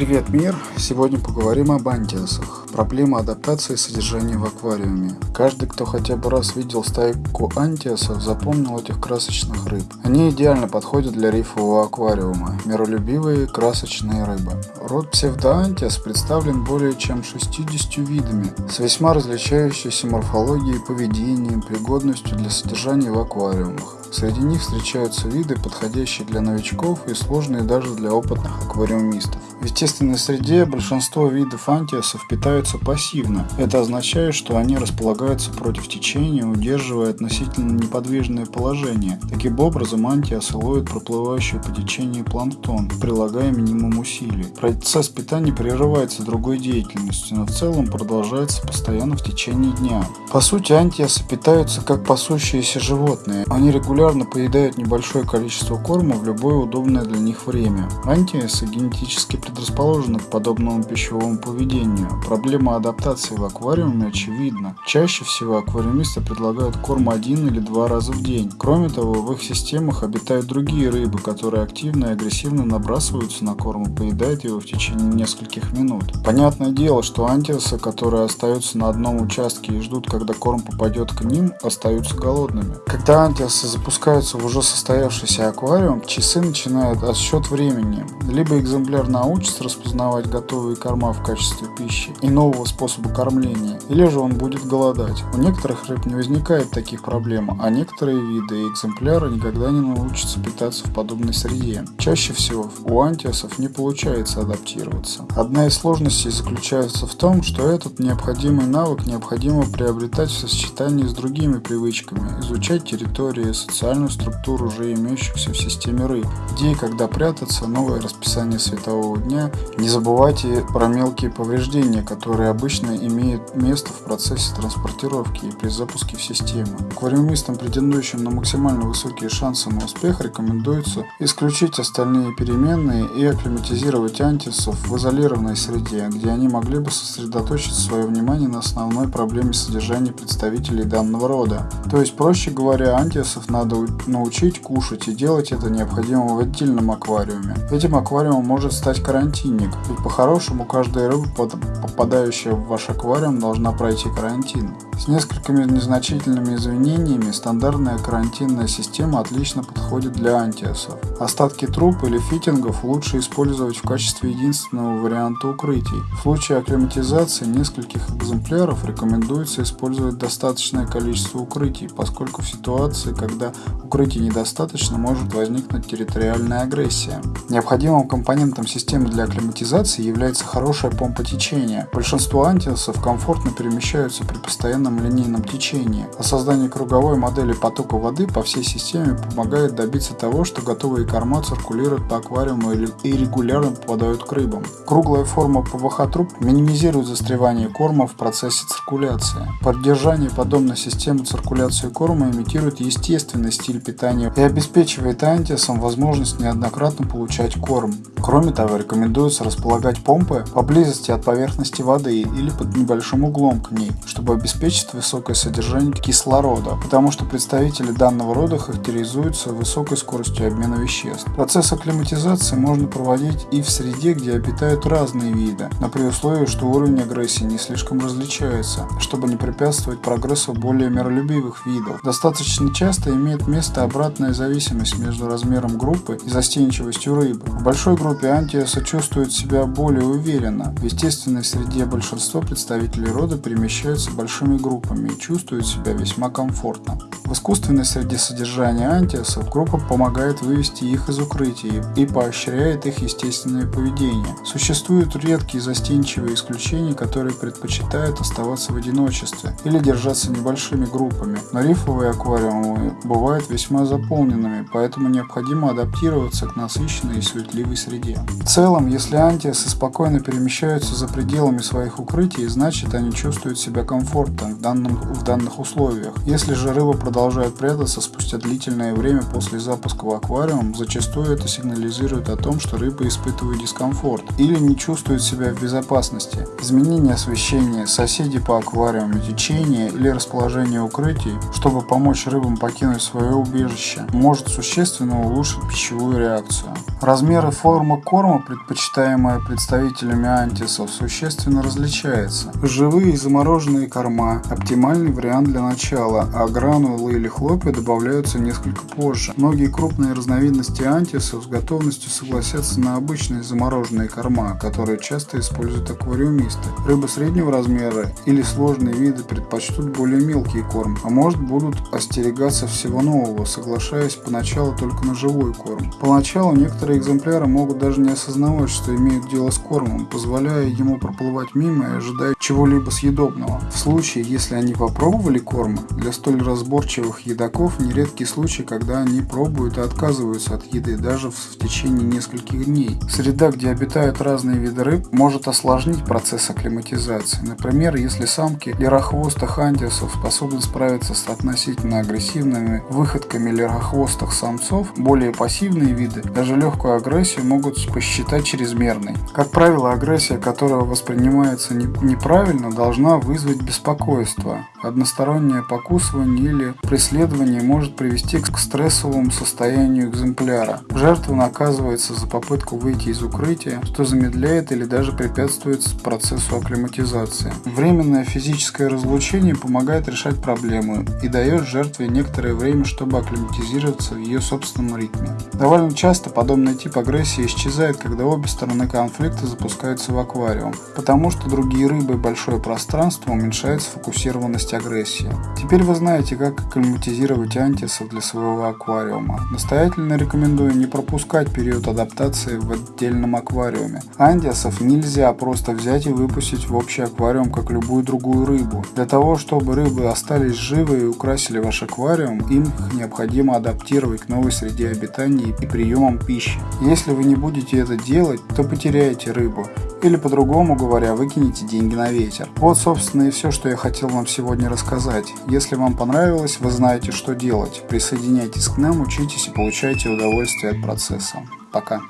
Привет, мир! Сегодня поговорим об антиасах. Проблема адаптации содержания в аквариуме. Каждый, кто хотя бы раз видел стайку антиасов, запомнил этих красочных рыб. Они идеально подходят для рифового аквариума. Миролюбивые красочные рыбы. Род псевдоантиас представлен более чем 60 видами, с весьма различающейся морфологией, поведением, пригодностью для содержания в аквариумах. Среди них встречаются виды, подходящие для новичков и сложные даже для опытных аквариумистов. В естественной среде большинство видов антиасов питаются пассивно. Это означает, что они располагаются против течения, удерживая относительно неподвижное положение. Таким образом, антиасы ловят проплывающий по течению планктон, прилагая минимум усилий. Процесс питания прерывается другой деятельностью, но в целом продолжается постоянно в течение дня. По сути, антиасы питаются как пасущиеся животные. Они регулярно поедают небольшое количество корма в любое удобное для них время. Антиэсы генетически предрасположены к подобному пищевому поведению. Проблема адаптации в аквариуме очевидна. Чаще всего аквариумисты предлагают корм один или два раза в день. Кроме того, в их системах обитают другие рыбы, которые активно и агрессивно набрасываются на корм и поедают его в течение нескольких минут. Понятное дело, что антиэсы, которые остаются на одном участке и ждут, когда корм попадет к ним, остаются голодными. Когда антиэсы запускаются в уже состоявшийся аквариум, часы начинают отсчет времени. Либо экземпляр научится распознавать готовые корма в качестве пищи и нового способа кормления, или же он будет голодать. У некоторых рыб не возникает таких проблем, а некоторые виды и экземпляры никогда не научатся питаться в подобной среде. Чаще всего у антиасов не получается адаптироваться. Одна из сложностей заключается в том, что этот необходимый навык необходимо приобретать в сочетании с другими привычками, изучать территории, социальную структуру уже имеющихся в системе рыб, где и когда прятаться, новое расписание светового дня. Не забывайте про мелкие повреждения, которые обычно имеют место в процессе транспортировки и при запуске в систему. Аквариумистам, претендующим на максимально высокие шансы на успех, рекомендуется исключить остальные переменные и акклиматизировать антисов в изолированной среде, где они могли бы сосредоточить свое внимание на основной проблеме содержания представителей данного рода. То есть, проще говоря, антисов надо научить кушать и делать это необходимо в отдельном аквариуме. Этим аквариумом может стать карантинник, ведь по-хорошему каждая рыба, попадающая в ваш аквариум, должна пройти карантин. С несколькими незначительными изменениями стандартная карантинная система отлично подходит для антиасов. Остатки труб или фитингов лучше использовать в качестве единственного варианта укрытий. В случае акклиматизации нескольких экземпляров рекомендуется использовать достаточное количество укрытий, поскольку в ситуации, когда укрытий недостаточно, может возникнуть территориальная агрессия. Необходимым компонентом системы для акклиматизации является хорошая помпа течения. Большинство антиасов комфортно перемещаются при постоянном постоянном линейном течении, а создание круговой модели потока воды по всей системе помогает добиться того, что готовые корма циркулируют по аквариуму и регулярно попадают к рыбам. Круглая форма ПВХ труб минимизирует застревание корма в процессе циркуляции. Поддержание подобной системы циркуляции корма имитирует естественный стиль питания и обеспечивает антисам возможность неоднократно получать корм. Кроме того, рекомендуется располагать помпы поблизости от поверхности воды или под небольшим углом к ней, чтобы обеспечить обеспечит высокое содержание кислорода, потому что представители данного рода характеризуются высокой скоростью обмена веществ. Процесс акклиматизации можно проводить и в среде, где обитают разные виды, но при условии, что уровень агрессии не слишком различается, чтобы не препятствовать прогрессу более миролюбивых видов. Достаточно часто имеет место обратная зависимость между размером группы и застенчивостью рыбы. В большой группе антиаса чувствуют себя более уверенно. В естественной среде большинство представителей рода перемещаются большими группами группами и чувствуют себя весьма комфортно. В искусственной среде содержания антиасов группа помогает вывести их из укрытий и поощряет их естественное поведение. Существуют редкие застенчивые исключения, которые предпочитают оставаться в одиночестве или держаться небольшими группами, но рифовые аквариумы бывают весьма заполненными, поэтому необходимо адаптироваться к насыщенной и суетливой среде. В целом, если антиасы спокойно перемещаются за пределами своих укрытий, значит они чувствуют себя комфортно в, данном, в данных условиях. Если же рыба продолжает прятаться спустя длительное время после запуска в аквариум, зачастую это сигнализирует о том, что рыба испытывает дискомфорт или не чувствует себя в безопасности. Изменение освещения, соседи по аквариуму, течение или расположение укрытий, чтобы помочь рыбам покинуть свое убежище, может существенно улучшить пищевую реакцию. Размер и форма корма, предпочитаемая представителями антисов, существенно различается. Живые и замороженные корма – оптимальный вариант для начала, а гранулы или хлопья добавляются несколько позже. Многие крупные разновидности антисов с готовностью согласятся на обычные замороженные корма, которые часто используют аквариумисты. Рыбы среднего размера или сложные виды предпочтут более мелкий корм, а может будут остерегаться всего нового, соглашаясь поначалу только на живой корм. Поначалу некоторые экземпляры могут даже не осознавать, что имеют дело с кормом, позволяя ему проплывать мимо и ожидая чего-либо съедобного. В случае, если они попробовали корм, для столь разборчивых едоков нередкий случай, когда они пробуют и отказываются от еды даже в течение нескольких дней. Среда, где обитают разные виды рыб, может осложнить процесс акклиматизации. Например, если самки лерохвостых антисов способны справиться с относительно агрессивными выходками лерохвостых самцов, более пассивные виды даже легкую агрессию могут посчитать чрезмерной. Как правило, агрессия, которая воспринимается неправильно, должна вызвать беспокойство. Одностороннее покусывание или преследование может привести к стрессовому состоянию экземпляра. Жертва наказывается за попытку выйти из укрытия, что замедляет или даже препятствует процессу акклиматизации. Временное физическое разлучение помогает решать проблему и дает жертве некоторое время, чтобы акклиматизироваться в ее собственном ритме. Довольно часто Подобный тип агрессии исчезает, когда обе стороны конфликта запускаются в аквариум, потому что другие рыбы и большое пространство уменьшает сфокусированность агрессии. Теперь вы знаете, как акклиматизировать антисов для своего аквариума. Настоятельно рекомендую не пропускать период адаптации в отдельном аквариуме. Антисов нельзя просто взять и выпустить в общий аквариум, как любую другую рыбу. Для того, чтобы рыбы остались живы и украсили ваш аквариум, им их необходимо адаптировать к новой среде обитания и приемам пищи. Если вы не будете это делать, то потеряете рыбу. Или по-другому говоря, выкинете деньги на ветер. Вот собственно и все, что я хотел вам сегодня рассказать. Если вам понравилось, вы знаете, что делать. Присоединяйтесь к нам, учитесь и получайте удовольствие от процесса. Пока.